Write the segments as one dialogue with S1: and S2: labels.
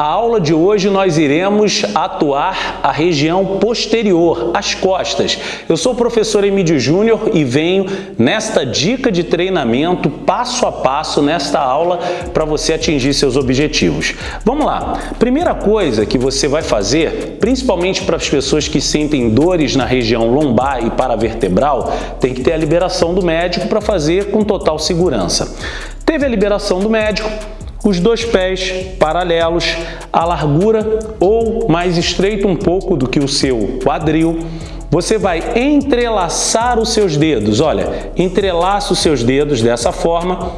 S1: A aula de hoje nós iremos atuar a região posterior, as costas. Eu sou o professor Emílio Júnior e venho nesta dica de treinamento passo a passo nesta aula para você atingir seus objetivos. Vamos lá. Primeira coisa que você vai fazer, principalmente para as pessoas que sentem dores na região lombar e paravertebral, tem que ter a liberação do médico para fazer com total segurança. Teve a liberação do médico, os dois pés paralelos, a largura ou mais estreito um pouco do que o seu quadril. Você vai entrelaçar os seus dedos, olha, entrelaça os seus dedos dessa forma,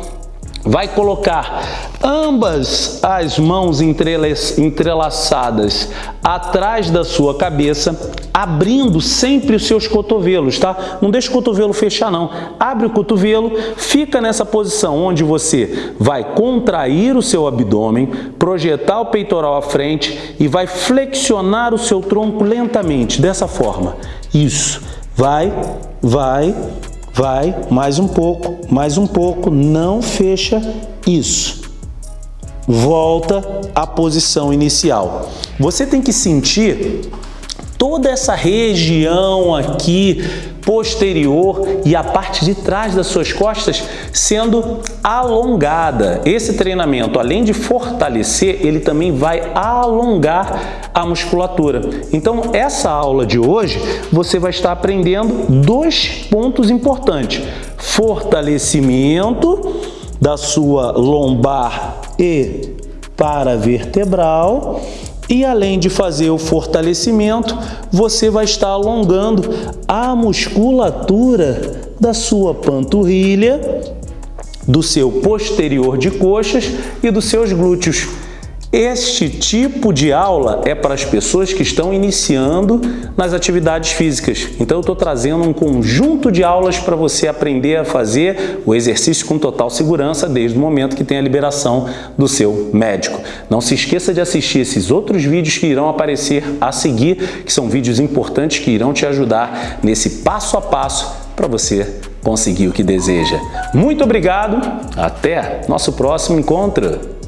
S1: vai colocar ambas as mãos entrelaçadas atrás da sua cabeça, abrindo sempre os seus cotovelos, tá? Não deixa o cotovelo fechar não. Abre o cotovelo, fica nessa posição onde você vai contrair o seu abdômen, projetar o peitoral à frente e vai flexionar o seu tronco lentamente, dessa forma. Isso. Vai, vai, vai, mais um pouco, mais um pouco, não fecha isso. Volta à posição inicial. Você tem que sentir toda essa região aqui posterior e a parte de trás das suas costas sendo alongada. Esse treinamento, além de fortalecer, ele também vai alongar a musculatura. Então, essa aula de hoje, você vai estar aprendendo dois pontos importantes. Fortalecimento da sua lombar e paravertebral e além de fazer o fortalecimento, você vai estar alongando a musculatura da sua panturrilha, do seu posterior de coxas e dos seus glúteos. Este tipo de aula é para as pessoas que estão iniciando nas atividades físicas. Então eu estou trazendo um conjunto de aulas para você aprender a fazer o exercício com total segurança desde o momento que tem a liberação do seu médico. Não se esqueça de assistir esses outros vídeos que irão aparecer a seguir, que são vídeos importantes que irão te ajudar nesse passo a passo para você conseguir o que deseja. Muito obrigado, até nosso próximo encontro!